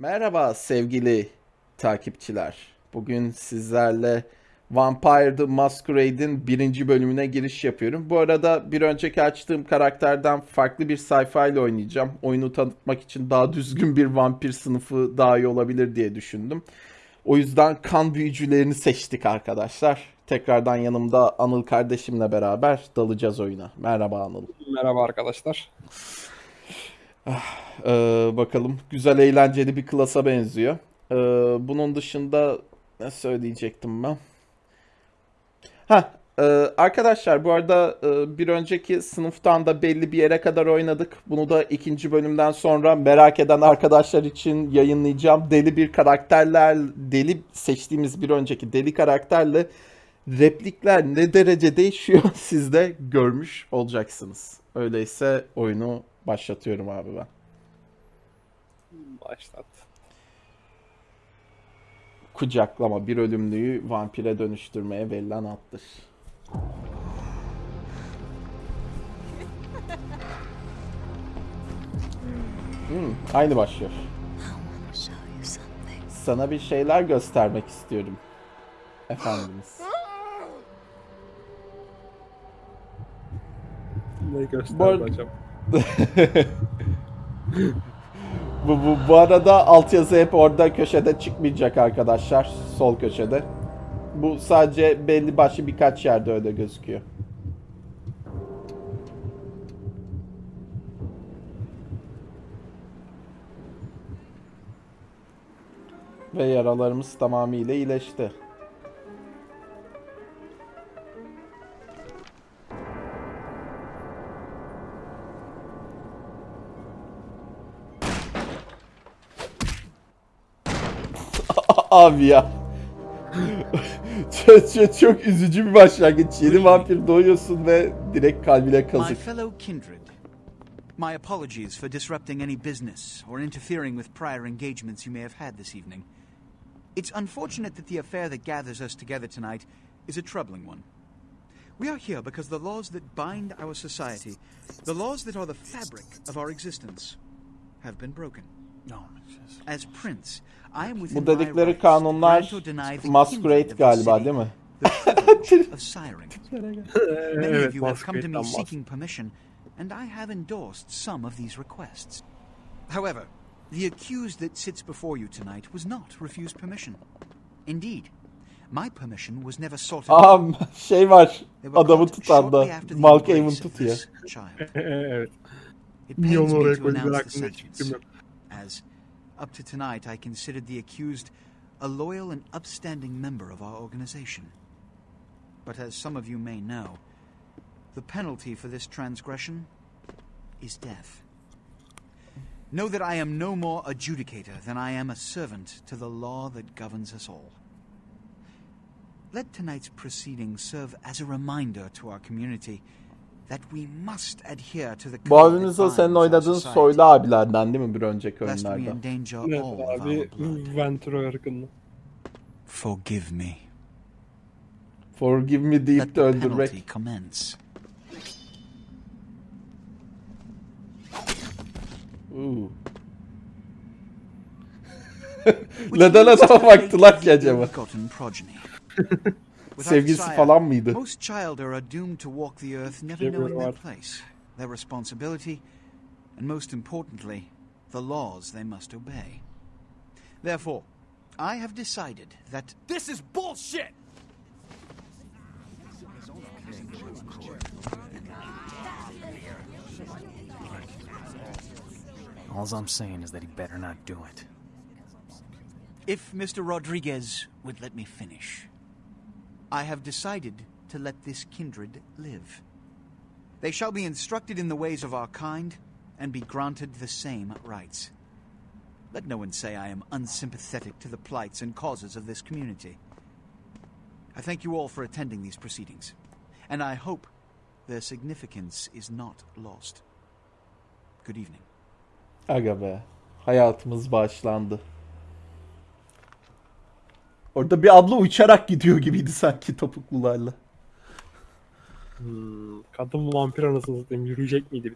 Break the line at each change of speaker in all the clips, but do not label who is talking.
Merhaba sevgili takipçiler. Bugün sizlerle Vampire the Masquerade'in birinci bölümüne giriş yapıyorum. Bu arada bir önceki açtığım karakterden farklı bir sayfa ile oynayacağım. Oyunu tanıtmak için daha düzgün bir vampir sınıfı daha iyi olabilir diye düşündüm. O yüzden kan büyücülerini seçtik arkadaşlar. Tekrardan yanımda Anıl kardeşimle beraber dalacağız oyuna. Merhaba Anıl.
Merhaba arkadaşlar.
Ee, bakalım. Güzel eğlenceli bir klasa benziyor. Ee, bunun dışında ne söyleyecektim ben? Ha, e, arkadaşlar bu arada e, bir önceki sınıftan da belli bir yere kadar oynadık. Bunu da ikinci bölümden sonra merak eden arkadaşlar için yayınlayacağım. Deli bir karakterler, deli seçtiğimiz bir önceki deli karakterle replikler ne derece değişiyor siz de görmüş olacaksınız. Öyleyse oyunu başlatıyorum abi ben.
Başlat.
Kucaklama bir ölümlüyü vampire dönüştürmeye verilen attır. Hmm, aynı başlıyor. Sana bir şeyler göstermek istiyorum. Efendimiz.
Ne gösterdi
Bu
acaba?
Bu, bu, bu arada altyazı hep orada köşede çıkmayacak arkadaşlar. Sol köşede. Bu sadece belli başlı birkaç yerde öyle gözüküyor. Ve yaralarımız tamamıyla iyileşti. Abi ya. çok, çok, üzücü bir başlangıç. Yeni vampir doğuyorsun ve direkt kalbine
My fellow kindred, my apologies for disrupting any business or interfering with prior engagements you may have had this evening. It's unfortunate that the affair that gathers us together tonight is a troubling one. We are here because the laws that bind our society, the laws that are the fabric of our existence, have been broken. As prince, I am within
Bu
my
dedikleri kanunlar masquerade galiba değil mi?
evet,
of you have come to me
Masquerade'den bahsediyor.
seeking permission, and I have endorsed some of these requests. However, the accused that sits before you tonight was not refused permission. Indeed, my permission was never sought.
Aha şey var. Adamı tutan da.
of
tutuyor.
evet.
It
Niye
pains
onu
me
oraya
to announce the sentence. As up to tonight I considered the accused a loyal and upstanding member of our organization. But as some of you may know, the penalty for this transgression is death. Know that I am no more adjudicator than I am a servant to the law that governs us all. Let tonight's proceedings serve as a reminder to our community that we must adhere to the
Bu
code
abimiz
that
o senin oynadığın soylu abilerden değil mi bir önceki oyunlarda?
endanger
Evet
all of
abi. Venturo ırkında.
Forgive me.
Forgive me deyip
Let
de
the penalty
öldürmek.
Which
Neden adama baktılar ki acaba?
ill-begotten progeny. Without
Sevgilisi
sire,
falan mıydı?
Most child are doomed to walk the earth never knowing their place, their responsibility, and most importantly, the laws they must obey. Therefore, I have decided that
This is bullshit!
All I'm saying is that he better not do it.
if Mr. Rodriguez would let me finish, I have decided to let this kindred live. They shall be instructed in the ways of our kind and be granted the same rights. Let no one say I am unsympathetic to the plights and causes of this community. I thank you all for attending these proceedings, and I hope their significance is not lost. Good evening.
Aga be. Hayatımız bağışlandı. Orada bir abla uçarak gidiyor gibiydi sanki topuklularla.
Hmm, kadın vampir anasını satayım yürüyecek miydi?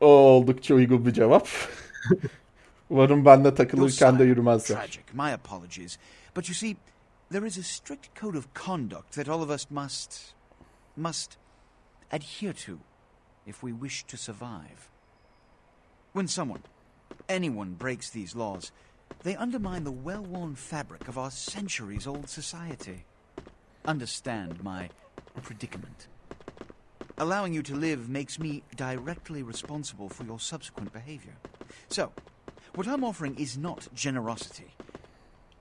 O oldukça uygun bir cevap. Umarım benle takılırken de yürümezler.
Tragic. My apologies. But you see, there is a strict code of conduct that all of us must must adhere to if we wish to survive. When someone, anyone breaks these laws, they undermine the well-worn fabric of our centuries-old society. Understand my predicament. Allowing you to live makes me directly responsible for your subsequent behavior. So, what I'm offering is not generosity,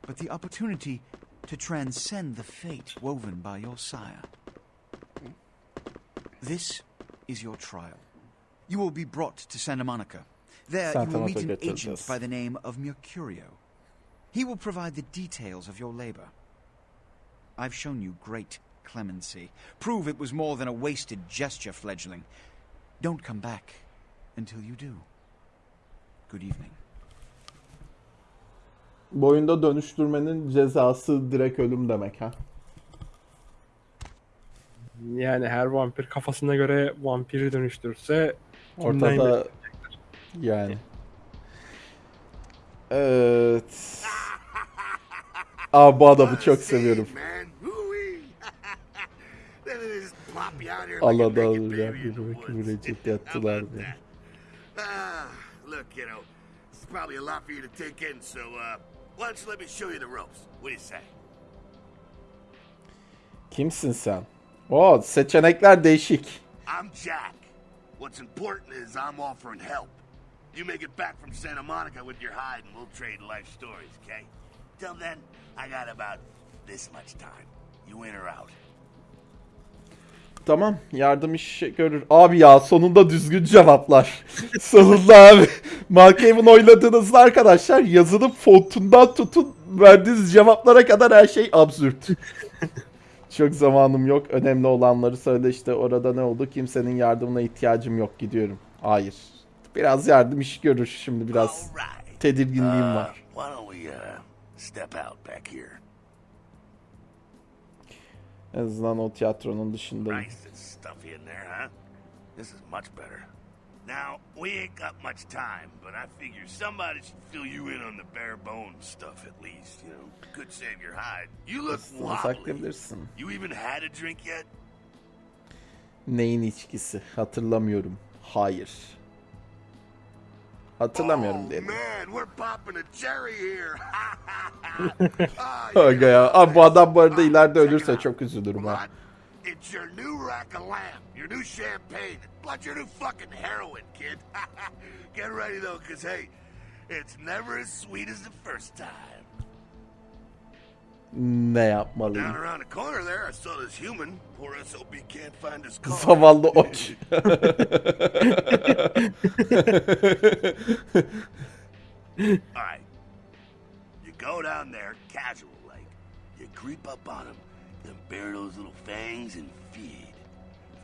but the opportunity to transcend the fate woven by your sire. This is your trial. You will be brought to Santa Monica. There you will meet an agent by the name of Mercurio. He will provide the details of your labor. I've shown you great clemency. Prove it was more than a wasted gesture, fledgling. Don't come back until you do. Good evening.
Bu oyunda dönüştürmenin cezası direkt ölüm demek ha.
Yani her vampir kafasına göre vampiri dönüştürürse kimden
Ortada yani. Evet. Aa bu adamı çok seviyorum.
Man, Woo-wee. Then they just plop you out here like a
Allah'dan
naked
alacağım
baby in the
bir
woods.
müreccep yattılar
How about
beni.
that? Ah, look, you know, is probably a lot for you to take in, so uh, why don't you let me show you the ropes? What do you say?
Kimsin sen? Oo seçenekler değişik.
I'm Jack. What's important is I'm offering help. You make it back from Santa Monica with your hide, and we'll trade life stories, okay? Till then, I got about this much time. You in or out?
Tamam yardım işi görür. Abi ya sonunda düzgün cevaplar. sonunda abi. Malkaven oyladığınızda arkadaşlar yazının fontundan tutun verdiğiniz cevaplara kadar her şey absürt. Çok zamanım yok. Önemli olanları söyle işte orada ne oldu? Kimsenin yardımına ihtiyacım yok gidiyorum. Hayır. Biraz yardım işi görür şimdi biraz. Tedirginliğim
Uh,
var.
uh?
En azından o tiyatronun dışındayım.
This is much better. Now, we ain't got much time, but I figure somebody should fill you in on the bare bones stuff at least, you know? Could save your hide. You look wobbly. You even had a drink yet?
Neyin içkisi? Hatırlamıyorum. Hayır.
Here. Ah,
Aga ya. Abi bu adam bu arada ileride ölürse çok üzülürüm ha.
It's your new rack of lamb, your new champagne, plus your new fucking heroin, kid. Get ready though, cause hey, it's never as sweet as the first time.
Ne
Down
yapmalıyım?
around the corner there, I saw this human. Poor SOB can't find his car.
Zavallı oç.
Alright. You go down there, casual like. You creep up on him, then bare those little fangs and feed.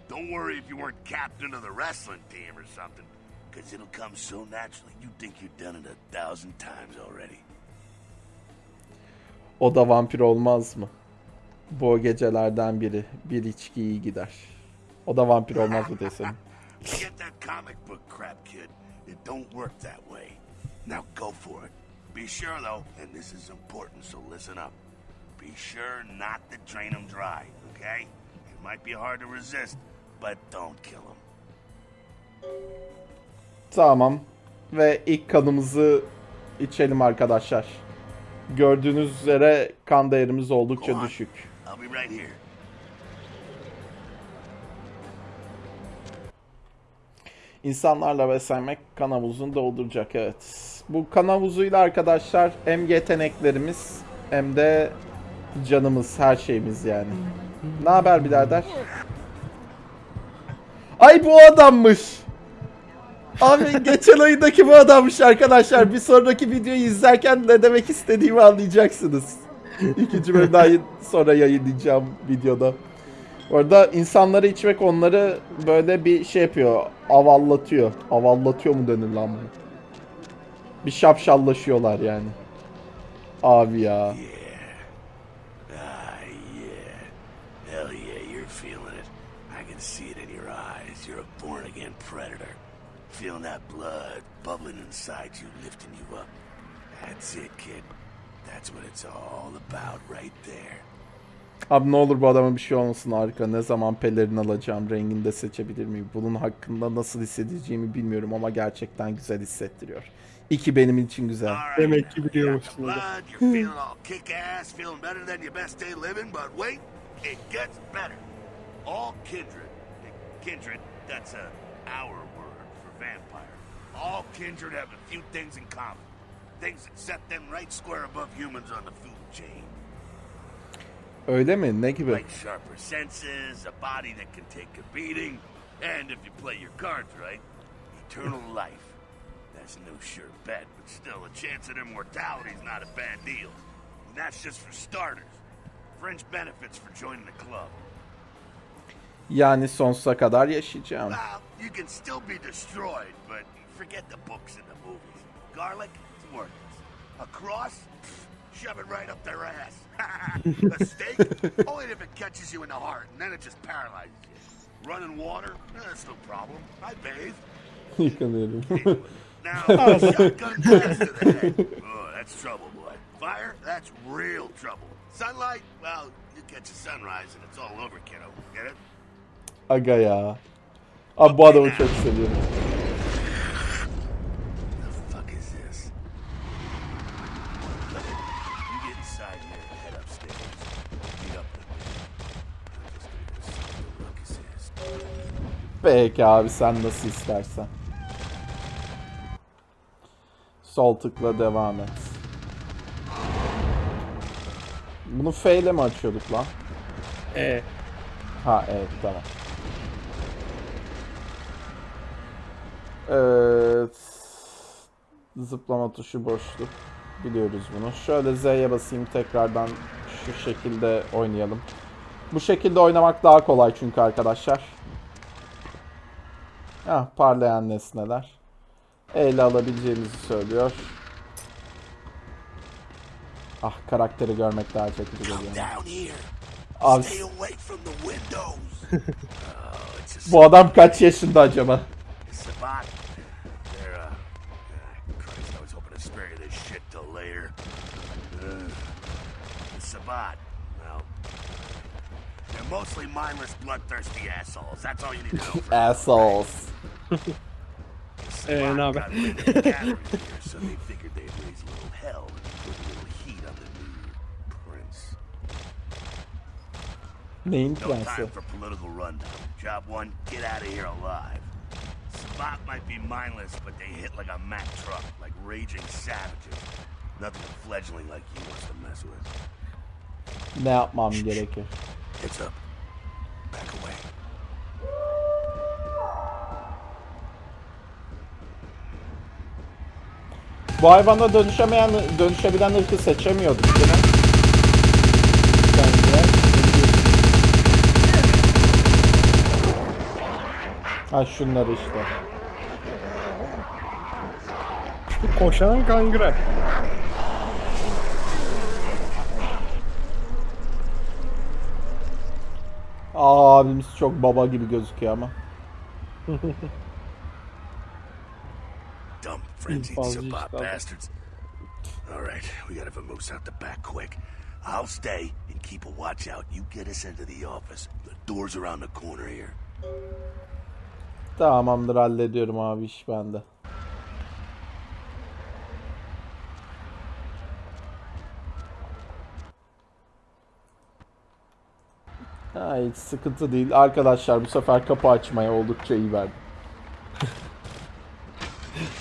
Don't worry if you weren't captain of the wrestling team or something, because it'll come so naturally you think you've done it a thousand times already.
O da vampir olmaz mı? Bu gecelerden biri. Bir içki iyi gider. O da vampir olmaz mı desem?
Forget that comic book crap, kid. It don't work that way. Now go for it. Be sure, though, and this is important, so listen up. Be sure not to drain them dry, okay? It might be hard to resist, but don't kill them.
Tamam. Ve ilk kanımızı içelim arkadaşlar. Gördüğünüz üzere kan değerimiz oldukça düşük. İnsanlarla beslenmek kan havuzunu dolduracak evet. Bu kan havuzuyla arkadaşlar hem yeteneklerimiz hem de canımız her şeyimiz yani. Ne haber birader? Ay bu adammış. Abi geçen ayındaki bu adammış arkadaşlar. Bir sonraki videoyu izlerken ne demek istediğimi anlayacaksınız. İkinci bölümden sonra yayınlayacağım videoda. Orada insanları içmek onları böyle bir şey yapıyor. Avallatıyor. Avallatıyor mu denir lan bu? Bir şapşallaşıyorlar yani. Abi ya.
Ah, yeah. Hell yeah, you're feeling it. I can see it in your eyes. You're a born again predator. Feeling that blood bubbling inside you, lifting you up. That's it, kid. That's what it's all about right there.
Abi ne olur bu adama bir şey olmasın harika. Ne zaman pelerin alacağım, rengini de seçebilir miyim? Bunun hakkında nasıl hissedeceğimi bilmiyorum ama gerçekten güzel hissettiriyor. İki benim için güzel.
Demek ki biliyormuşsun
the
hocam.
blood, you're feeling all kick ass, feeling better than your best day living, but wait, it gets better. All kindred, kindred, that's a our word for vampire. All kindred have a few things in common. Things that set them right square above humans on the food chain.
Öyle mi? Ne gibi?
Like sharper senses, a body that can take a beating, and if you play your cards right, eternal life. That's no sure bet, but still, a chance at immortality is not a bad deal. And that's just for starters. Fringe benefits for joining the club.
Yani sonsuza kadar yaşayacağım.
Well, you can still be destroyed, but forget the books and the movies. Garlic, it's worthless. A cross, shove it right up their ass. a stake, only if it catches you in the heart, and then it just paralyzes you. Running water, eh, that's no problem. I bathe.
Yıkanıyorum.
Now, shotgun blast to the head. Oh, that's trouble, boy. Fire, that's real trouble. Sunlight, well, you catch a sunrise and it's all over, kiddo. Get it?
Aga ya. Abi bu adamı çok seviyorum. Peki abi sen nasıl istersen. Sol tıkla devam et. Bunu F ile mi açıyorduk lan?
E.
Ha evet tamam. Evet. Zıplama tuşu boşluk. Biliyoruz bunu. Şöyle Z'ye basayım tekrardan şu şekilde oynayalım. Bu şekilde oynamak daha kolay çünkü arkadaşlar. Ah parlayan nesneler. E ile alabileceğimizi söylüyor. Ah karakteri görmek daha çekici geliyor. Abi bu adam kaç yaşında acaba?
Mostly mindless, bloodthirsty assholes. That's all you need to know.
Assholes.
The Sabbat
no,
got
but-
wind of the here, so they figured they'd raise a little hell and put a little heat on the new prince.
Neyin
No
prensi?
time for political rundown. Job one, get out of here alive. Spot might be mindless, but they hit like a Mack truck, like raging savages. Nothing a fledgling like you wants to mess with.
Ne yapmam gerekir?
Heads up. Back away.
Bu hayvana dönüşemeyen, dönüşebilen ırkı seçemiyorduk değil mi? Bence. Ha şunlar işte.
Koşan kangre.
Abimiz çok baba gibi gözüküyor ama.
Dumb frenzied
stuff.
bastards. Alright, we gotta vamoose out the back quick. I'll stay and keep a watch out. You get us into the office. The door's around the corner here.
Tamamdır hallediyorum abi iş bende. Ha, hiç sıkıntı değil. Arkadaşlar bu sefer kapı açmaya oldukça iyi verdim.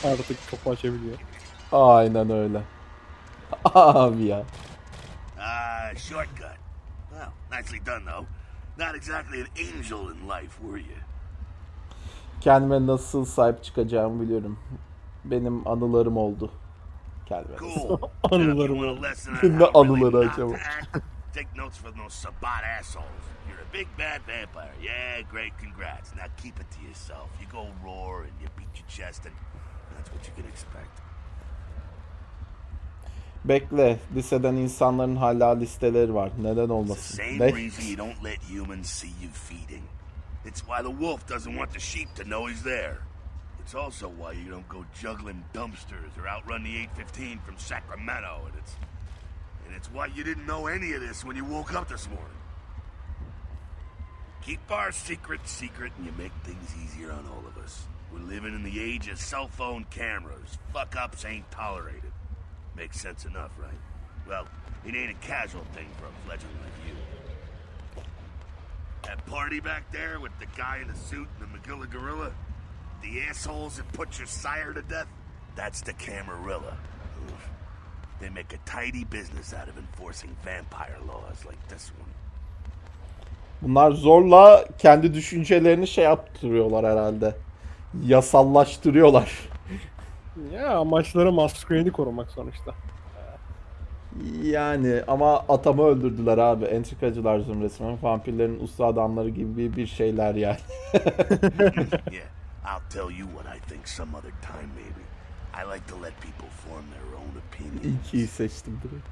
Artık kapı açabiliyor.
Aynen öyle. Abi ya.
Ah, shortcut. Well, nicely done, though. Not exactly an angel in life, were you?
Kendime nasıl sahip çıkacağımı biliyorum. Benim anılarım oldu. Kendime.
Cool.
Anılarım oldu.
Ne anıları acaba?
Take notes from those Sabat assholes. You're a big bad vampire. Yeah, great, congrats. Now keep it to yourself. You go roar and you beat your chest, and that's what you can expect.
Bekle. Liseden insanların hala listeleri var. Neden
It's the
olmasın?
same
Ne?
reason you don't let humans see you feeding. It's why the wolf doesn't want the sheep to know he's there. It's It's also why you don't go juggling dumpsters or outrun the 815 from Sacramento, and it's and it's why you didn't know any of this when you woke up this morning. Keep our secret secret, and you make things easier on all of us. We're living in the age of cell phone cameras. Fuck ups ain't tolerated. Makes sense enough, right? Well, it ain't a casual thing for a fledgling like you. That party back there with the guy in the suit and the Magilla gorilla? The assholes that put your sire to death? That's the Camarilla. They make a tidy business out of enforcing vampire laws like this one.
Bunlar zorla kendi düşüncelerini şey yaptırıyorlar herhalde. Yasallaştırıyorlar.
Ya amaçları Masquerade'i korumak sonuçta.
Yani ama atamı öldürdüler abi. Entrikacılar zümresi. Vampirlerin usta adamları gibi bir şeyler yani.
yeah, I'll tell you what I think some other time, maybe. I like to let people form their own opinions.
İkiyi seçtim direkt.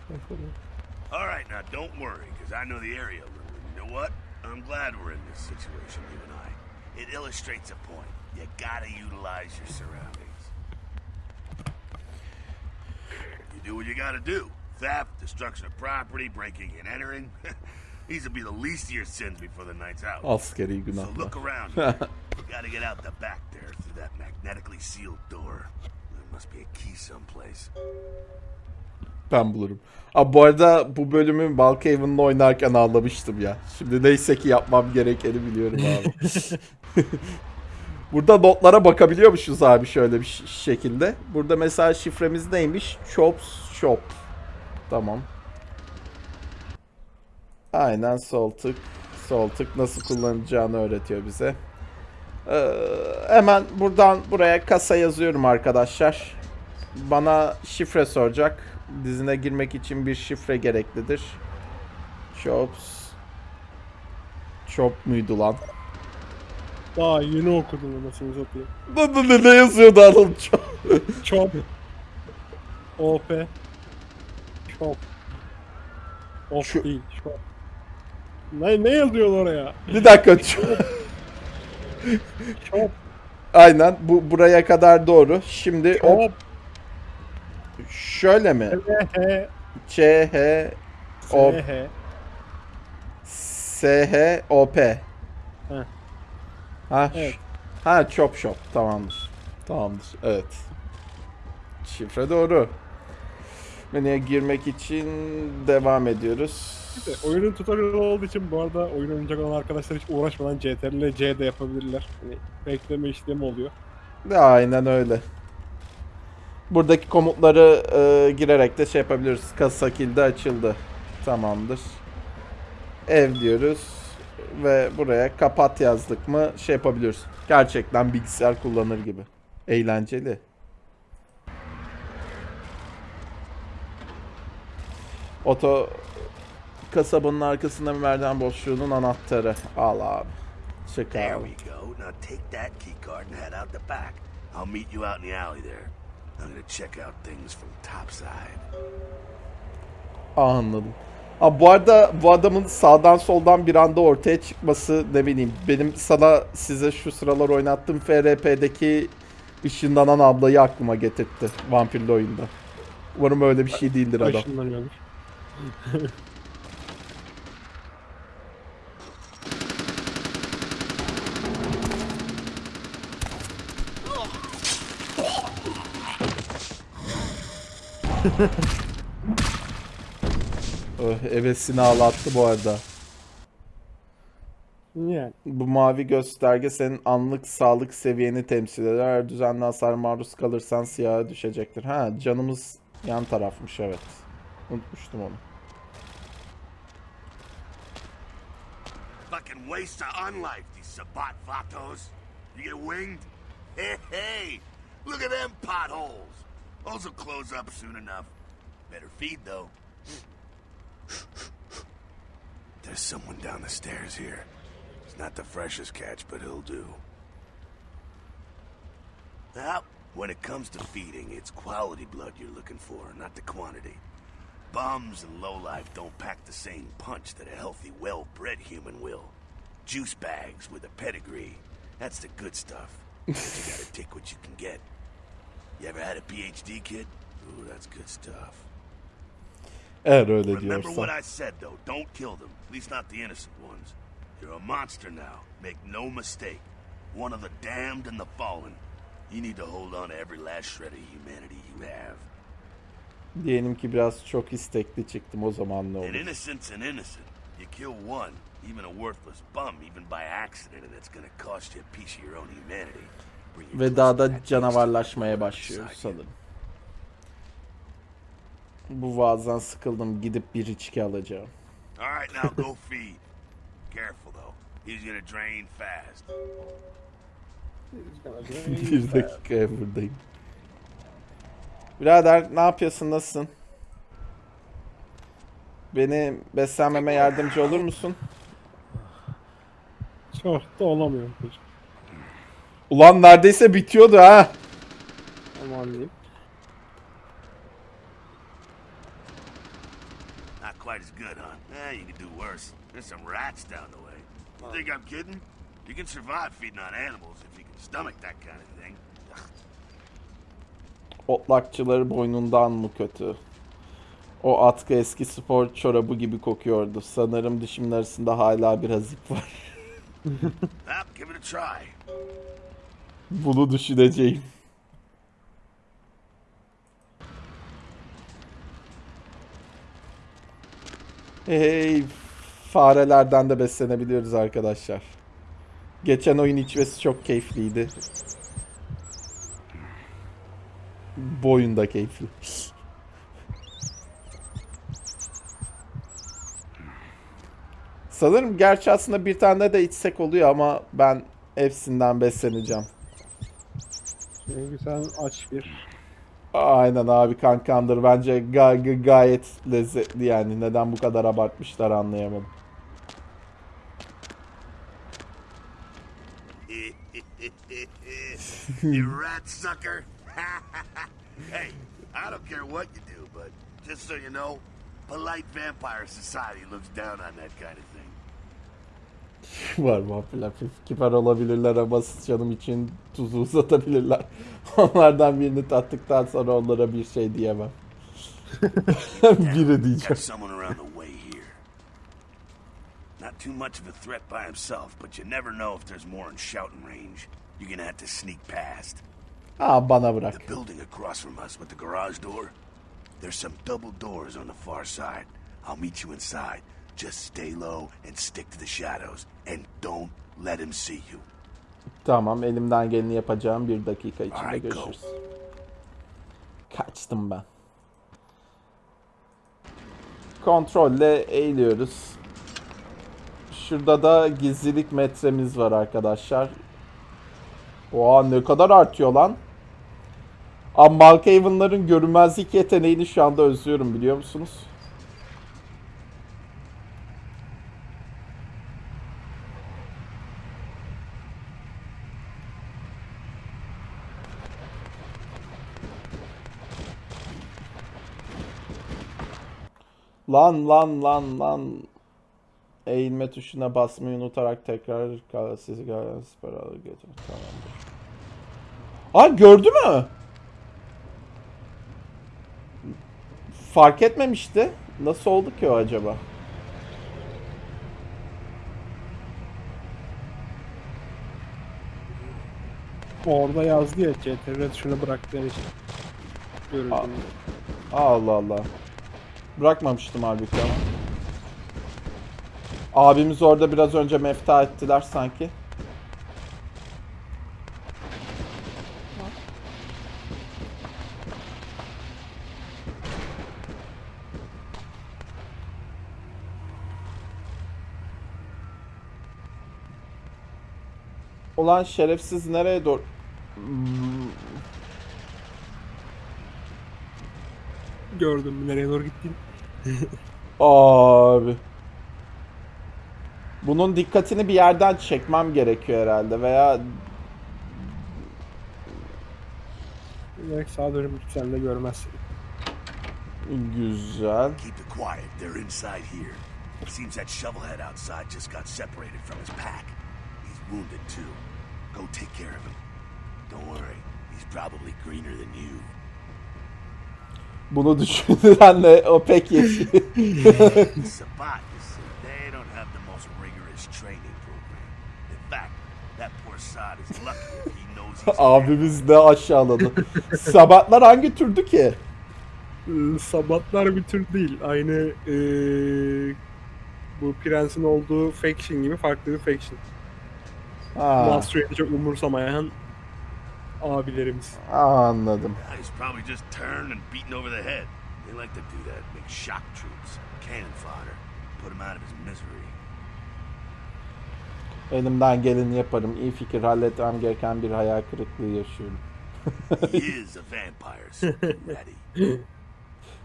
All right, now don't worry, because I know the area a little. And you know what? I'm glad we're in this situation, you and I. It illustrates a point. You gotta utilize your surroundings. You do what you gotta do. Theft, destruction of property, breaking and entering. These will be the least of your sins before the night's out.
Askeri
So look around. you gotta get out the back there through that magnetically sealed door. There must be a key someplace.
Ben bulurum. Abi bu arada bu bölümü Balkhaven'la oynarken ağlamıştım ya. Şimdi neyse ki yapmam gerekeni biliyorum abi. Burada notlara bakabiliyormuşuz abi şöyle bir şekilde. Burada mesela şifremiz neymiş? Chops Shop. Tamam. Aynen sol tık. Sol tık nasıl kullanacağını öğretiyor bize. Ee, hemen buradan buraya kasa yazıyorum arkadaşlar. Bana şifre soracak. Dizine girmek için bir şifre gereklidir. Chops. Chop muydu lan?
Daha yeni okudum anasını satayım.
Ne, ne, ne yazıyordu Anıl? Chop.
Chop. OP. Chop. Of
Şu-
değil. Chop. Ne, ne yazıyor oraya?
Bir dakika. Chop. Aynen bu buraya kadar doğru. Şimdi o
Chop.
şöyle mi? Ç H O. S H O P. Ha,
Evet.
ha Chop Shop tamamdır. Tamamdır. Evet. Şifre doğru. Menüye girmek için devam ediyoruz.
İşte oyunun tutorial olduğu için bu arada oyun oynayacak olan arkadaşlar hiç uğraşmadan CTRL C de yapabilirler. Hani bekleme işlemi oluyor.
Aynen öyle. Buradaki komutları e, girerek de şey yapabiliriz. Kasa kilidi açıldı. Tamamdır. Ev diyoruz. Ve buraya kapat yazdık mı şey yapabiliyoruz. Gerçekten bilgisayar kullanır gibi. Eğlenceli. Oto kasabanın arkasında bir merdiven boşluğunun anahtarı. Al abi. Çık
There
abi.
we go. Now take that key card and head out the back. I'll meet you out in the alley there. I'm gonna check out things from topside.
Aa, anladım. Abi bu arada bu adamın sağdan soldan bir anda ortaya çıkması ne bileyim benim sana size şu sıralar oynattığım FRP'deki ışınlanan ablayı aklıma getirtti vampirli oyunda. Umarım öyle bir şey değildir adam.
Işınlanıyordur.
Öh, Evesini ağlattı bu arada.
Yani.
Bu mavi gösterge senin anlık sağlık seviyeni temsil eder. Eğer düzenli hasar maruz kalırsan siyaha düşecektir. Ha canımız yan tarafmış evet. Unutmuştum onu.
Fucking waste of unlife, these Sabat vatos. You get winged? Hey, hey! Look at them potholes. Those will close up soon enough. Better feed, though. There's someone down the stairs here. It's not the freshest catch, but he'll do. Now, when it comes to feeding, it's quality blood you're looking for, not the quantity. Bums and lowlife don't pack the same punch that a healthy, well-bred human will. Juice bags with a pedigree. That's the good stuff. you gotta take what you can get. You ever had a PhD, kid? Ooh, that's good stuff.
Eğer öyle
Remember what I said, though. Don't kill them. At least not the innocent ones. You're a monster now. Make no mistake. One of the damned and the fallen. You need to hold on to every last shred of humanity you have.
Diyelim ki biraz çok istekli çıktım o zaman ne olur?
innocent's an innocent. You kill one, even a worthless bum, even by accident, and it's gonna cost you a piece of your own humanity.
Ve
close
daha
to
da
that taste
canavarlaşmaya
you.
sanırım. Bu vaazdan sıkıldım. Gidip bir içki alacağım.
All right, now go feed. Careful though. He's gonna drain fast.
bir dakikaya buradayım. Birader ne yapıyorsun? Nasılsın? Beni beslenmeme yardımcı olur musun?
Çok da olamıyorum.
Ulan neredeyse bitiyordu ha.
Aman diyeyim.
Not quite as good, huh? Eh, you could do worse. There's some rats down the way. You think I'm kidding? You can survive feeding on animals if you can stomach that kind of thing.
Otlakçıları boynundan mı kötü? O atkı eski spor çorabı gibi kokuyordu. Sanırım dişimin arasında hala biraz ip var.
Well, give it a try.
Bunu düşüneceğim. Hey, farelerden de beslenebiliyoruz arkadaşlar. Geçen oyun içmesi çok keyifliydi. Bu oyun da keyifli. Sanırım gerçi aslında bir tane de içsek oluyor ama ben hepsinden besleneceğim.
Çünkü sen aç bir.
Aynen abi kankandır. Bence ga- ga- gayet lezzetli yani. Neden bu kadar abartmışlar anlayamadım.
you rat sucker. hey, I don't care what you do, but just so you know, polite vampire society looks down on that kind of
Var vampirler kibar olabilirler ama canım için tuzu uzatabilirler. Onlardan birini tattıktan sonra onlara bir şey diyemem. Biri diyeceğim.
Not too much of a threat by himself, but you never know if there's more in shouting range. You're gonna have to sneak past.
Aa bana bırak.
The building across from us with the garage door. There's some double doors on the far side. I'll meet you inside. Just stay low and stick to the shadows. And don't let him see you.
Tamam elimden geleni yapacağım. Bir dakika içinde
Alright, go.
görüşürüz. Kaçtım ben. Kontrolle eğiliyoruz. Şurada da gizlilik metremiz var arkadaşlar. Oha ne kadar artıyor lan. Ama Malkaven'ların görünmezlik yeteneğini şu anda özlüyorum biliyor musunuz? Lan lan lan lan. Eğilme tuşuna basmayı unutarak tekrar sizi gelen siper alır götür. Tamamdır. Aa gördü mü? Fark etmemişti. Nasıl oldu ki o acaba?
Orada yazdı ya CTRL şunu bıraktığın için. Görüldüm.
Allah Allah. Bırakmamıştım halbuki ama. Abimiz orada biraz önce mefta ettiler sanki. Ulan şerefsiz nereye doğru...
Gördüm nereye doğru gittiğini.
Abi. Bunun dikkatini bir yerden çekmem gerekiyor herhalde veya
Direkt sağa dönüp gitsen de görmezsin.
güzel.
Keep it quiet. They're inside here. Seems that shovelhead outside just got separated from his pack. He's wounded too. Go take care of him. probably greener than you.
Bunu düşünenle o pek Abimiz ne aşağıladı. Sabatlar hangi türdü ki?
Ee, Sabatlar bir tür değil. Aynı ee, bu prensin olduğu faction gibi farklı bir faction.
Ha,
Master'ı çok umursamayan abilerimiz.
anladım.
He's probably just turned and beaten over the head. They like to do that, make shock troops, cannon fodder, put him out of his misery.
Elimden geleni yaparım. İyi fikir. Halletmem gereken bir hayal kırıklığı yaşıyorum.
He is a vampire, so ready.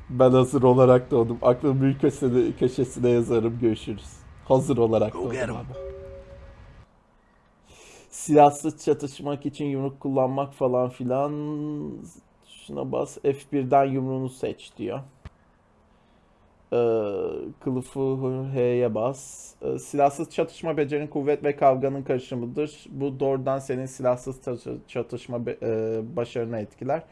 Ben hazır olarak doğdum. Aklımın büyük köşesine, köşesine yazarım. Görüşürüz. Hazır olarak doğdum abi. Silahsız çatışmak için yumruk kullanmak falan filan. Şuna bas. F1'den yumruğunu seç diyor. Ee, kılıfı H'ye bas. Ee, silahsız çatışma becerin kuvvet ve kavganın karışımıdır. Bu doğrudan senin silahsız çatı- çatışma e, başarını etkiler.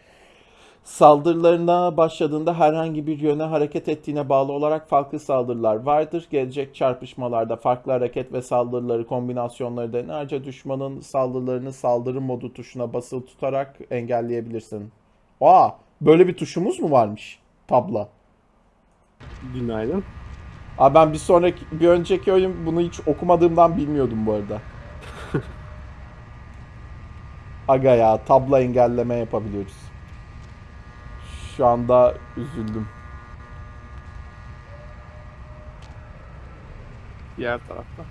Saldırılarına başladığında herhangi bir yöne hareket ettiğine bağlı olarak farklı saldırılar vardır. Gelecek çarpışmalarda farklı hareket ve saldırıları kombinasyonları denerce düşmanın saldırılarını saldırı modu tuşuna basılı tutarak engelleyebilirsin. Aa, böyle bir tuşumuz mu varmış? Tabla.
Günaydın.
Abi ben bir sonraki bir önceki oyun bunu hiç okumadığımdan bilmiyordum bu arada. Aga ya tabla engelleme yapabiliyoruz. Şu anda üzüldüm.
Diğer tarafta.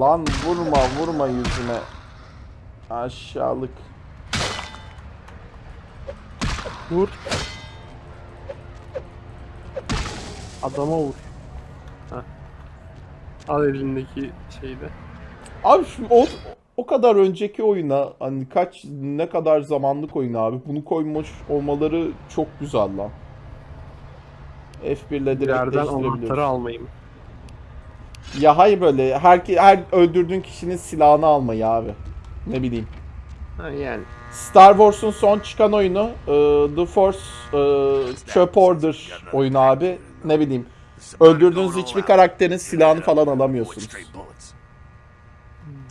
Lan vurma vurma yüzüme. Aşağılık.
Vur. Adama vur. Al elindeki şeyde.
Abi şu o, o kadar önceki oyuna hani kaç ne kadar zamanlık oyun abi bunu koymuş olmaları çok güzel lan. F1 ile direkt
yerden anahtarı almayayım.
Ya hayır böyle her her öldürdüğün kişinin silahını almayı abi. Ne bileyim.
Ha yani.
Star Wars'un son çıkan oyunu e, The Force e, Çöp Order oyunu abi. Ne bileyim. Öldürdüğünüz hiçbir karakterin silahını falan alamıyorsunuz.
Straight bullets.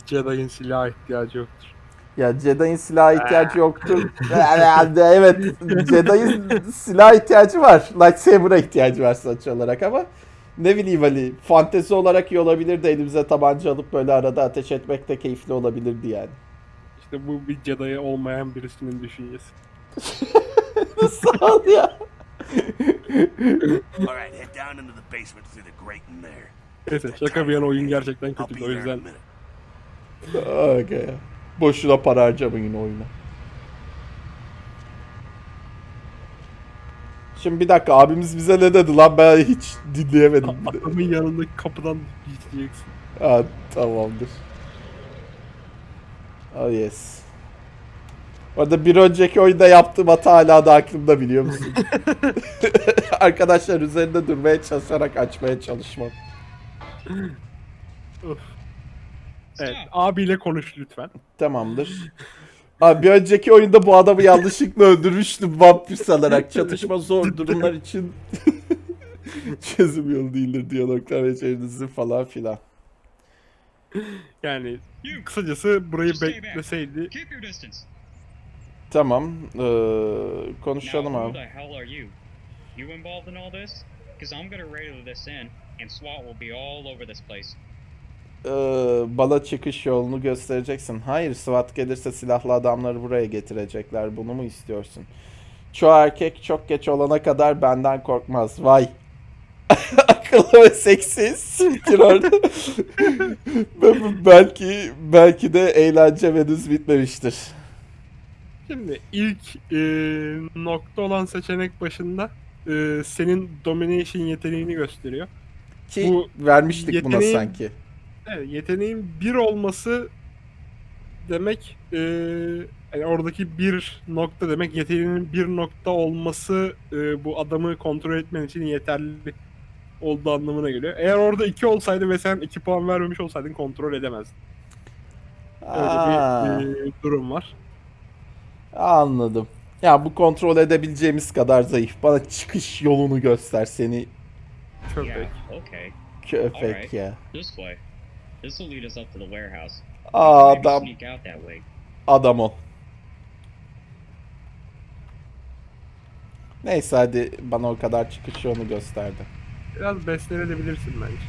Jedi'ın silah ihtiyacı yoktur.
Ya Jedi'ın silah ihtiyacı yoktur. Yani evet Jedi'ın silah ihtiyacı var. Lightsaber'a ihtiyacı var sonuç olarak ama ne bileyim hani fantezi olarak iyi olabilirdi elimize tabanca alıp böyle arada ateş etmek de keyifli olabilirdi yani.
İşte bu bir Jedi olmayan birisinin düşüncesi.
Sağ ol ya.
All right, head down into the basement through the grating there.
Neyse şaka bir yana oyun gerçekten kötüydü o yüzden.
Okay. Boşuna para harcamayın oyuna. Şimdi bir dakika abimiz bize ne dedi lan ben hiç dinleyemedim.
Adamın yanındaki kapıdan gideceksin.
Ha, tamamdır. Oh yes. Orada bir önceki oyunda yaptığım hata hala da aklımda biliyor musun? Arkadaşlar üzerinde durmaya çalışarak açmaya çalışmam.
Evet abiyle konuş lütfen.
Tamamdır. Abi bir önceki oyunda bu adamı yanlışlıkla öldürmüştüm vampir sanarak. Çatışma zor durumlar için çözüm yolu değildir diyaloglar ve falan filan.
Yani kısacası burayı bekleseydi
Keep your distance.
Tamam. Ee, konuşalım abi.
the hell are you? You involved in all this? Because I'm gonna radio this in, and SWAT will be all over this place.
Ee, bana çıkış yolunu göstereceksin. Hayır, SWAT gelirse silahlı adamları buraya getirecekler. Bunu mu istiyorsun? Çoğu erkek çok geç olana kadar benden korkmaz. Vay. Akıllı ve seksi. Siktir orada. Belki belki de eğlence henüz bitmemiştir.
Şimdi ilk e, nokta olan seçenek başında e, senin domination yeteneğini gösteriyor.
Ki
Bu
vermiştik buna
yeteneğin-
sanki.
Evet, yeteneğin bir olması demek e, yani oradaki bir nokta demek yeteneğinin bir nokta olması e, bu adamı kontrol etmen için yeterli olduğu anlamına geliyor. Eğer orada 2 olsaydı ve sen 2 puan vermemiş olsaydın kontrol edemezdin. Öyle
Aa,
bir e, durum var.
Anladım. Ya bu kontrol edebileceğimiz kadar zayıf. Bana çıkış yolunu göster seni
Köpek.
Okay.
köpek ya.
This way. This will lead us up to the warehouse.
Adam
sneak out that way.
adam ol. Neyse hadi bana o kadar çıkış yolunu gösterdi.
Biraz beslenebilirsin bence.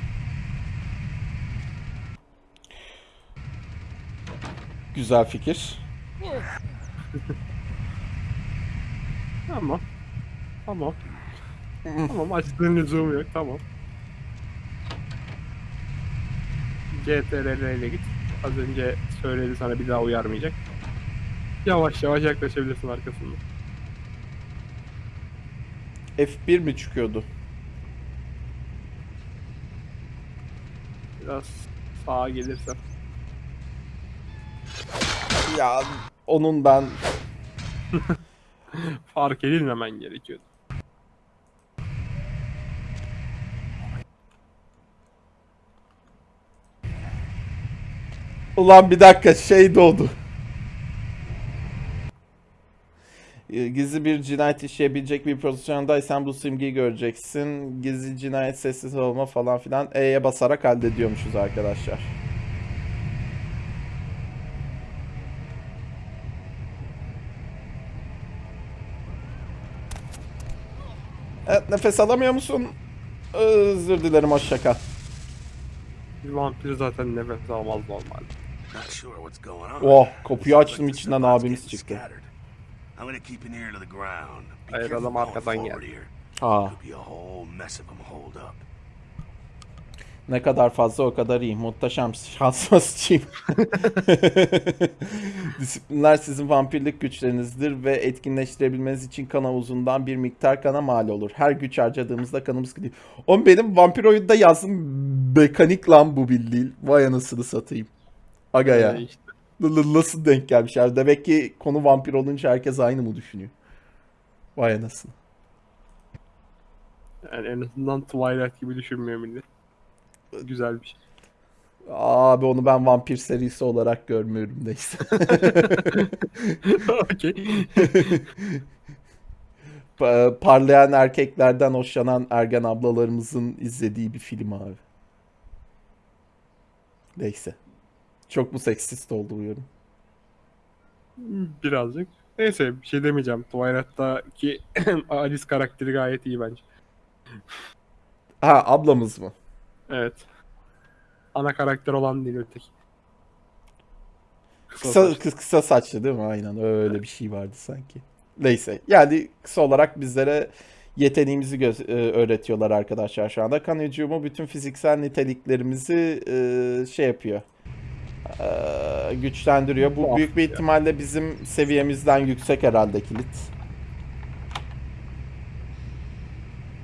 Güzel fikir.
Tamam. Tamam. tamam açtığın lüzumu yok tamam. CTRL ile git. Az önce söyledi sana bir daha uyarmayacak. Yavaş yavaş yaklaşabilirsin arkasından.
F1 mi çıkıyordu?
Biraz sağa gelirsen.
Ya onun ben
Fark edilmemen gerekiyordu.
Ulan bir dakika şey doğdu. Ee, Gizli bir cinayet işleyebilecek bir pozisyondaysan bu simgeyi göreceksin. Gizli cinayet sessiz olma falan filan E'ye basarak hallediyormuşuz arkadaşlar. Evet nefes alamıyor musun? Özür dilerim hoşça kal.
Bir vampir zaten nefes almaz
on.
Oh, kapıyı açtım, içinden abimiz çıktı.
Hayır, adam arkadan geldi.
here.
Ha.
Could be a whole mess of them holed up.
Ne kadar fazla o kadar iyi. Muhteşem şansıma sıçayım. Disiplinler sizin vampirlik güçlerinizdir ve etkinleştirebilmeniz için kan havuzundan bir miktar kana mal olur. Her güç harcadığımızda kanımız gidiyor. Oğlum benim vampir oyunda yazdım mekanik lan bu bildiğin. Vay anasını satayım. Aga ya.
Ee, işte.
Nasıl denk gelmiş abi? Demek ki konu vampir olunca herkes aynı mı düşünüyor? Vay anasını.
Yani en azından Twilight gibi düşünmüyor millet. Güzel bir şey.
Abi onu ben vampir serisi olarak görmüyorum neyse.
Okey.
Pa- parlayan erkeklerden hoşlanan ergen ablalarımızın izlediği bir film abi. Neyse. Çok mu seksist oldu bu yorum?
Birazcık. Neyse bir şey demeyeceğim. Twilight'taki Alice karakteri gayet iyi bence.
Ha ablamız mı?
Evet. Ana karakter olan değil öteki.
Kısa,
saçlı.
kısa, kısa saçlı değil mi? Aynen öyle bir şey vardı sanki. Neyse. Yani kısa olarak bizlere yeteneğimizi göz- e, öğretiyorlar arkadaşlar şu anda. Kan hücumu bütün fiziksel niteliklerimizi e, şey yapıyor. E, güçlendiriyor. Bu büyük bir
ya.
ihtimalle bizim seviyemizden yüksek herhalde kilit.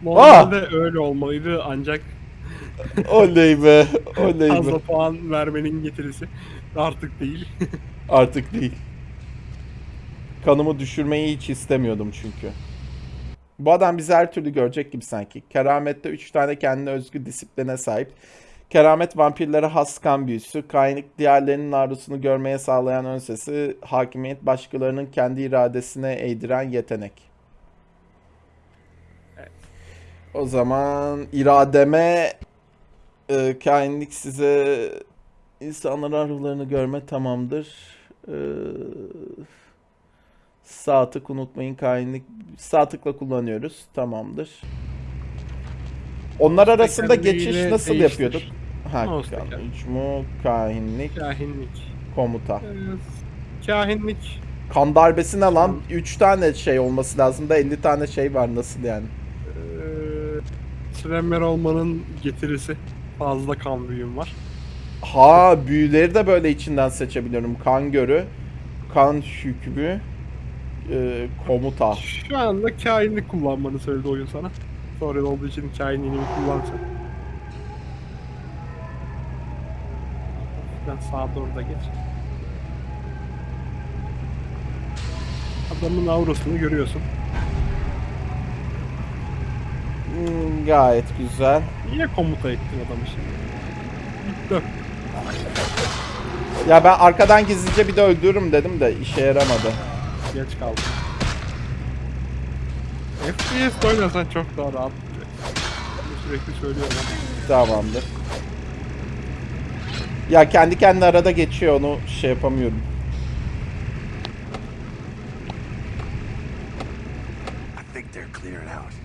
Normalde öyle olmalıydı ancak
Oley be. Oley be.
fazla puan vermenin getirisi artık değil.
Artık değil. Kanımı düşürmeyi hiç istemiyordum çünkü. Bu adam bizi her türlü görecek gibi sanki. Keramette 3 tane kendine özgü disipline sahip. Keramet vampirlere has kan büyüsü, kaynak diğerlerinin arzusunu görmeye sağlayan ön sesi, hakimiyet başkalarının kendi iradesine eğdiren yetenek. O zaman irademe e, kainlik size insanların ruhlarını görme tamamdır. Ee, sağ tık unutmayın kainlik. Sağ tıkla kullanıyoruz. Tamamdır. Onlar arasında geçiş nasıl
değiştir.
yapıyorduk? Ha, mu kahinlik
Kahinlik.
komuta.
Ee, Kahinlik.
Kan darbesi ne lan? 3 tane şey olması lazım da 50 tane şey var nasıl yani?
Ee, Slemmer olmanın getirisi. Fazla kan büyüm var.
Ha büyüleri de böyle içinden seçebiliyorum. Kan görü, kan hükmü, e, komuta.
Şu anda kainlik kullanmanı söyledi oyun sana. Sonra olduğu için kainliğini bir kullansan. Ben sağa doğru da geç. Adamın aurasını görüyorsun.
Hmm, gayet güzel.
Niye komuta ettin adamı şimdi?
Ya ben arkadan gizlice bir de öldürürüm dedim de işe yaramadı.
Geç kaldım. FPS oynasan çok daha rahat. Bunu sürekli söylüyorum.
Tamamdır. Ya kendi kendine arada geçiyor onu şey yapamıyorum.
I think they're clearing out.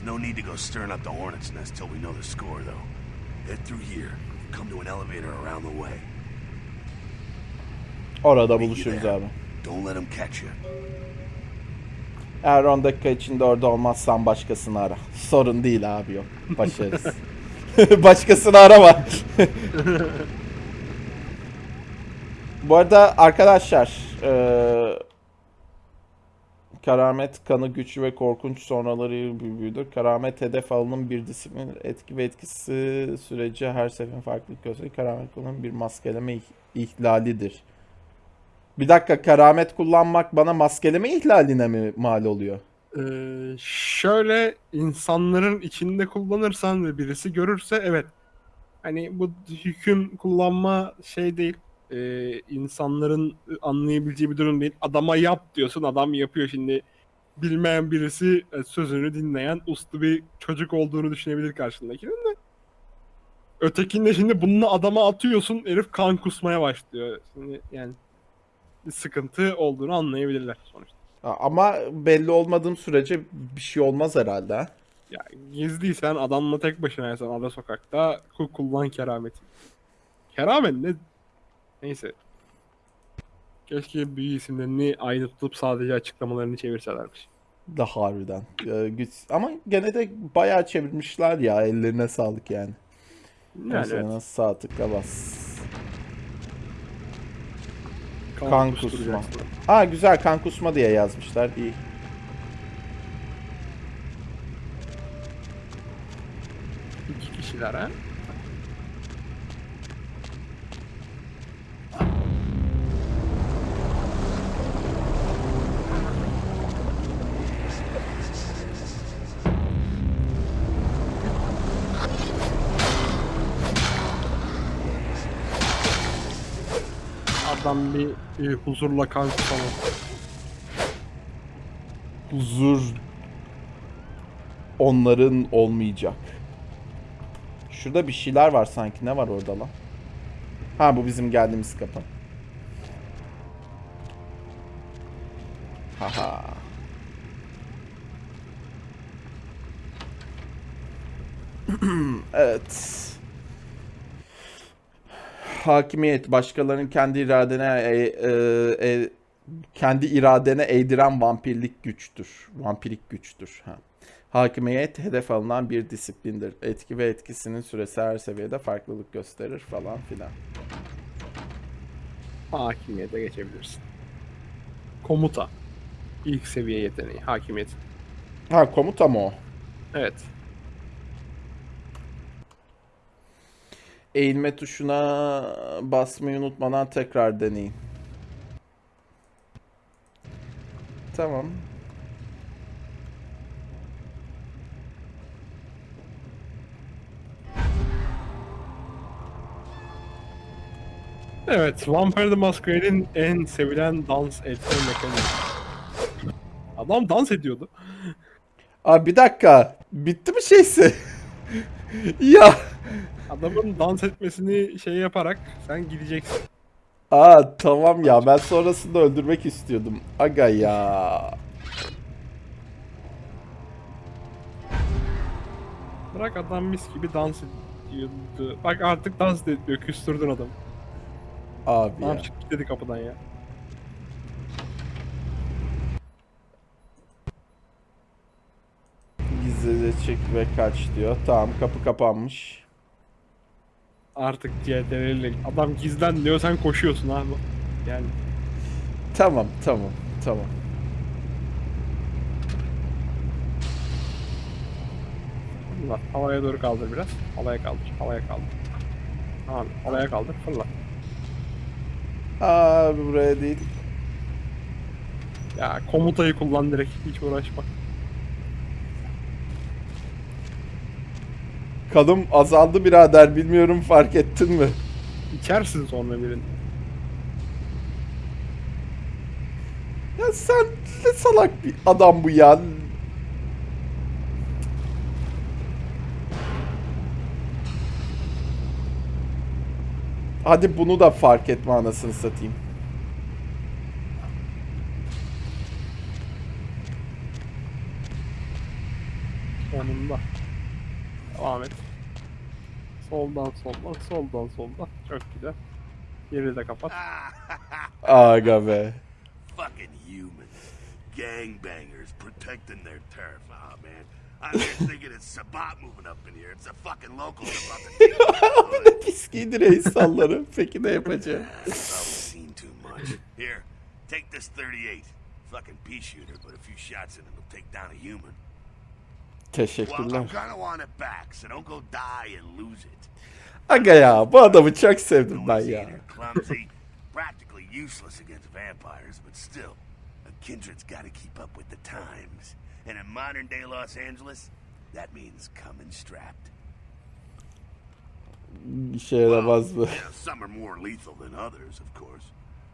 There's no need to go stirring up the hornet's nest till we know the score, though. Head through here. Come to an elevator around the way.
Orada buluşuruz abi.
Don't let them catch you.
Eğer 10 dakika içinde orada olmazsan başkasını ara. Sorun değil abi yok. Başarız. başkasını arama. Bu arada arkadaşlar eee Karamet kanı güçlü ve korkunç sonraları büyüdür. Karamet hedef alının bir disiplin etki ve etkisi süreci her seferin farklılık gösterir. Karamet kullanım bir maskeleme ih- ihlalidir. Bir dakika karamet kullanmak bana maskeleme ihlaline mi mal oluyor?
Ee, şöyle insanların içinde kullanırsan ve birisi görürse evet. Hani bu hüküm kullanma şey değil. Ee, insanların anlayabileceği bir durum değil. Adama yap diyorsun adam yapıyor şimdi. Bilmeyen birisi e, sözünü dinleyen uslu bir çocuk olduğunu düşünebilir karşındakinin de. Ötekinde şimdi bunu adama atıyorsun herif kan kusmaya başlıyor. Şimdi yani bir sıkıntı olduğunu anlayabilirler sonuçta.
Ama belli olmadığım sürece bir şey olmaz herhalde. ha?
Ya gizliysen adamla tek başınaysan ada sokakta ku- kullan kerameti. Keramet ne? Neyse. Keşke büyü isimlerini aynı tutup sadece açıklamalarını çevirselermiş.
Da harbiden. Ee, güç... Ama gene de bayağı çevirmişler ya. Ellerine sağlık yani.
Yani
Mesela
evet.
sağ tıkla bas.
kan
kan kusma. Aa güzel kan kusma diye yazmışlar. İyi.
İki kişiler ha. Adam bir e, huzurla kan kusama.
Huzur onların olmayacak. Şurada bir şeyler var sanki. Ne var orada lan? Ha bu bizim geldiğimiz kapı. Haha. evet. Hakimiyet başkalarının kendi iradene e, e, e, kendi iradene eğdiren vampirlik güçtür. Vampirik güçtür. Ha. Hakimiyet hedef alınan bir disiplindir. Etki ve etkisinin süresi her seviyede farklılık gösterir falan filan.
Hakimiyete geçebilirsin. Komuta. İlk seviye yeteneği. Hakimiyet.
Ha komuta mı o?
Evet.
Eğilme tuşuna basmayı unutmadan tekrar deneyin. Tamam.
Evet, Vampire the Masquerade'in en sevilen dans etme mekanizması. Adam dans ediyordu.
Abi bir dakika. Bitti mi şeysi? ya.
Adamın dans etmesini şey yaparak sen gideceksin.
Aa tamam ya ben sonrasında öldürmek istiyordum. Aga ya.
Bırak adam mis gibi dans ediyordu. Bak artık dans da etmiyor, küstürdün adamı.
Abi
Tamam
ya.
çık dedi kapıdan ya.
Gizlice çek ve kaç diyor. Tamam kapı kapanmış.
Artık CTRL adam gizlen diyor sen koşuyorsun abi. Yani
Tamam tamam tamam.
fırla. Havaya doğru kaldır biraz. Havaya kaldır. Havaya kaldır. Tamam. Havaya kaldır. Fırla.
Abi buraya değil.
Ya komutayı kullan direkt. Hiç uğraşma.
Kanım azaldı birader bilmiyorum fark ettin mi?
İçersin sonra birini.
Ya sen ne salak bir adam bu ya. Hadi bunu da fark etme anasını satayım.
Sonunda. Devam et. Soldan soldan, soldan soldan. Çok güzel. Yeri de kapat.
Aga be.
Fucking humans. Gangbangers protecting their turf. Oh, man. I'm here thinking it's Sabat moving up in here. It's the fucking locals about to take
Bu
over.
ne pis giydi reis salları. Peki ne yapacağım?
I've seen too much. Here, take this 38. Fucking pea shooter, but a few shots in it will take down a human. Well,
Teşekkürler.
I'm gonna want it back, so don't go die and lose it.
Aga ya bu adamı çok sevdim ben ya.
and clumsy, practically useless against vampires, but still, a kindred's got to keep up with the times. And in modern day Los Angeles, that means coming strapped.
Bu.
you know, some are more lethal than others, of course.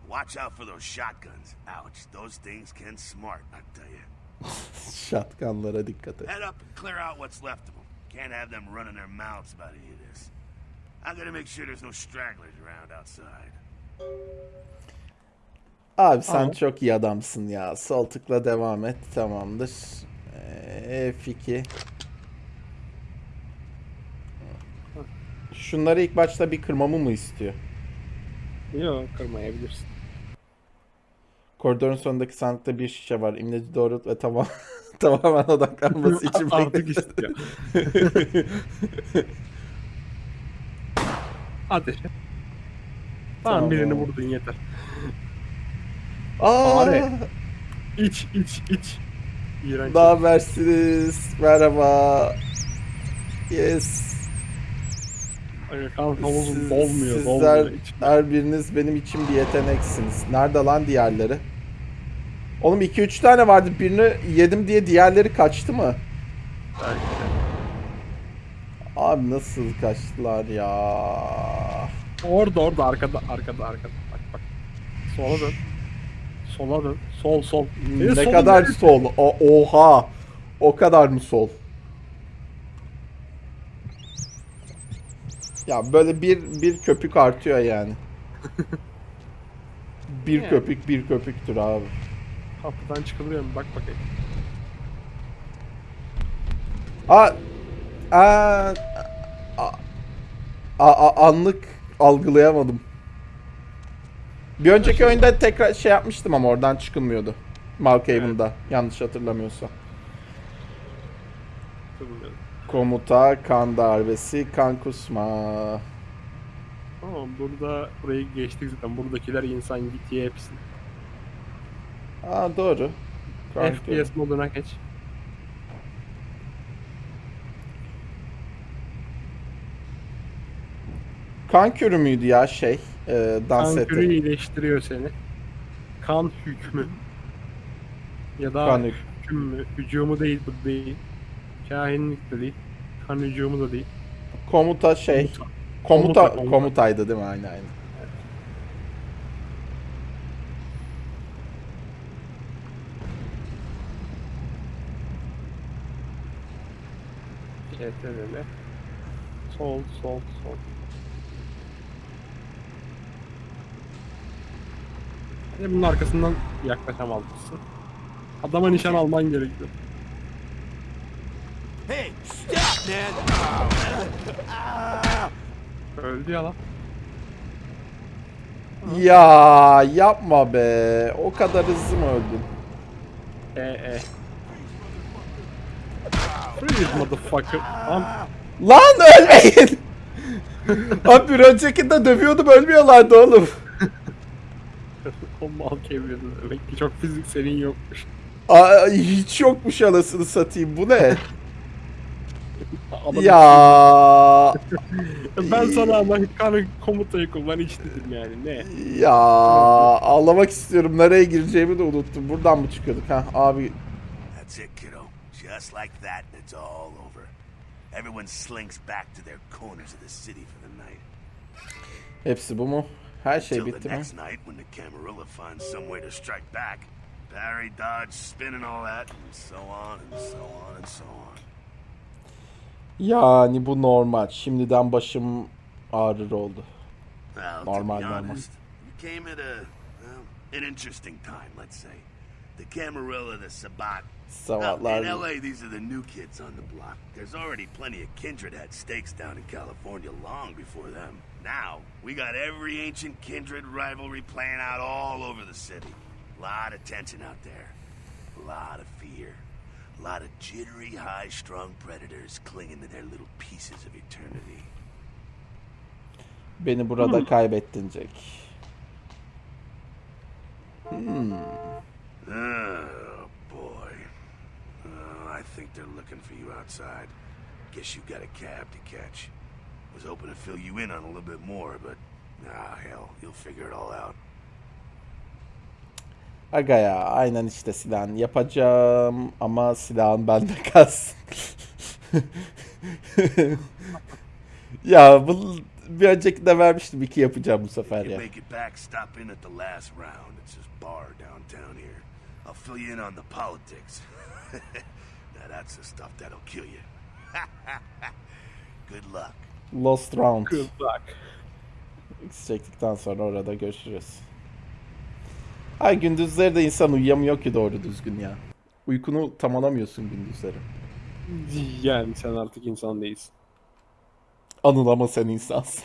Watch out for those shotguns. Ouch, those things can smart, I tell you.
Şatkanlara dikkat et.
Head up and clear out what's left of them. Can't have them running their mouths about any of this. I'm gonna make sure there's no stragglers around outside.
Abi sen
Tamam.
çok iyi adamsın ya. Sol tıkla devam et. Tamamdır. Ee, F2. Şunları ilk başta bir kırmamı mı istiyor?
Yok kırmayabilirsin.
Koridorun sonundaki sandıkta bir şişe var. İmleci doğrult ve tamam tamamen odaklanması için
Artık istiyor. Ateş. Tamam,
Tamam.
birini vurdun yeter.
Aa,
Fare. İç iç iç. İğrenç.
ne habersiniz? Merhaba. Yes.
Kan havuzun
Siz-
dolmuyor,
sizler
dolmuyor. İç.
her biriniz benim için bir yeteneksiniz. Nerede lan diğerleri? Oğlum 2-3 tane vardı. Birini yedim diye diğerleri kaçtı mı?
Belki.
Abi nasıl kaçtılar ya?
Orada orada arkada arkada arkada. Bak bak. Sola dön. Sola dön. Sol sol. Senin
ne
solun
kadar
neresi?
sol? O- oha. O kadar mı sol? Ya böyle bir bir köpük artıyor yani. bir
Yani.
köpük bir köpüktür abi.
Kapıdan çıkılıyor mu? Bak bakayım.
A a a, a, a- anlık algılayamadım. Bir önceki oyunda tekrar şey yapmıştım ama oradan çıkılmıyordu. Malkaven'da yanlış hatırlamıyorsam. Komuta, kan darbesi, kan kusma.
Tamam burada burayı geçtik zaten. Buradakiler insan git ye hepsi.
Aa doğru. Kan-
FPS moduna geç.
Kan körü müydü ya şey? E, dans
Kan
eti.
körü iyileştiriyor seni. Kan hükmü. Ya da
Kan hük-
hüküm mü? Hücumu değil bu değil. Kahinlik de değil. Kan hücumu da değil.
Komuta şey.
Komuta.
Komuta,
Komuta, komuta.
komutaydı değil mi? Aynen aynen.
CTRL. Sol, sol, sol. Hadi bunun arkasından yaklaşamazsın. Adama nişan alman gerekiyor.
Hey, stop, man!
Öldü ya lan.
Ya yapma be. O kadar hızlı mı öldün?
E e. Freeze motherfucker.
Lan ölmeyin. Abi bir öncekinde dövüyordum ölmüyorlardı oğlum.
o mal kemirdi. Demek ki çok fizik senin yokmuş.
Aa, hiç yokmuş anasını satayım bu ne?
Adam-
ya
Ben sana ama kanı komutayı kullan hiç dedim yani ne?
ya ağlamak istiyorum. Nereye gireceğimi de unuttum. Buradan mı çıkıyorduk ha abi?
Just like that, and it's all over. everyone slinks back to their corners of the city for the night.
Hepsi bu mu? Her şey
the
bitti mi?
next night when the Camarilla finds some way to strike back. Parry, dodge, spin and all that, and so on and so on and so on.
Yani bu normal. Şimdiden başım ağrır oldu.
Well,
Normal,
to be honest, you came at a well, an interesting time, let's say. The Camarilla, the Sabat. Now,
Savatlar.
Oh, in LA, these are the new kids on the block. There's already plenty of kindred had stakes down in California long before them. Now, we got every ancient kindred rivalry playing out all over the city. A lot of tension out there. A lot of fear. A lot of jittery, high-strung predators clinging to their little pieces of eternity.
Beni burada hmm. kaybettin Jack.
Oh, hmm. ah, boy. I think they're looking for you outside. Guess you got a cab to catch. Was hoping to fill you in on a little bit more, but ah, hell, you'll figure it all out.
Aga ya aynen işte silahın yapacağım ama silahın bende kalsın. ya bu bir önceki de vermiştim iki yapacağım bu sefer ya.
That's the stuff that'll kill you. Good luck.
Lost round.
Good luck.
X çektikten sonra orada görüşürüz. Ay gündüzleri de insan uyuyamıyor ki doğru düzgün ya. Uykunu tam alamıyorsun gündüzleri.
Yani sen artık insan değilsin.
Anıl ama sen insansın.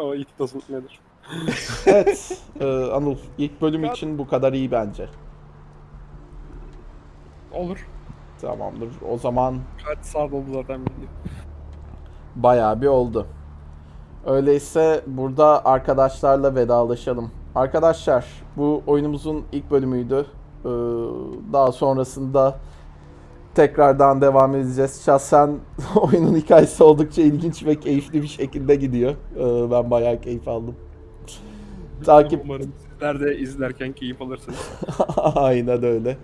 O it doesn't matter.
Evet e, Anıl ilk bölüm için bu kadar iyi bence.
Olur.
Tamamdır. O zaman
Kaç saat oldu zaten video.
bayağı bir oldu. Öyleyse burada arkadaşlarla vedalaşalım. Arkadaşlar bu oyunumuzun ilk bölümüydü. Ee, daha sonrasında tekrardan devam edeceğiz. Şahsen oyunun hikayesi oldukça ilginç ve keyifli bir şekilde gidiyor. Ee, ben bayağı keyif aldım. Takip
Umarım sizler de izlerken keyif alırsınız.
Aynen öyle.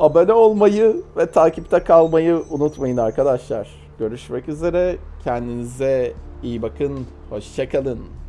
Abone olmayı ve takipte kalmayı unutmayın arkadaşlar. Görüşmek üzere. Kendinize iyi bakın. Hoşçakalın.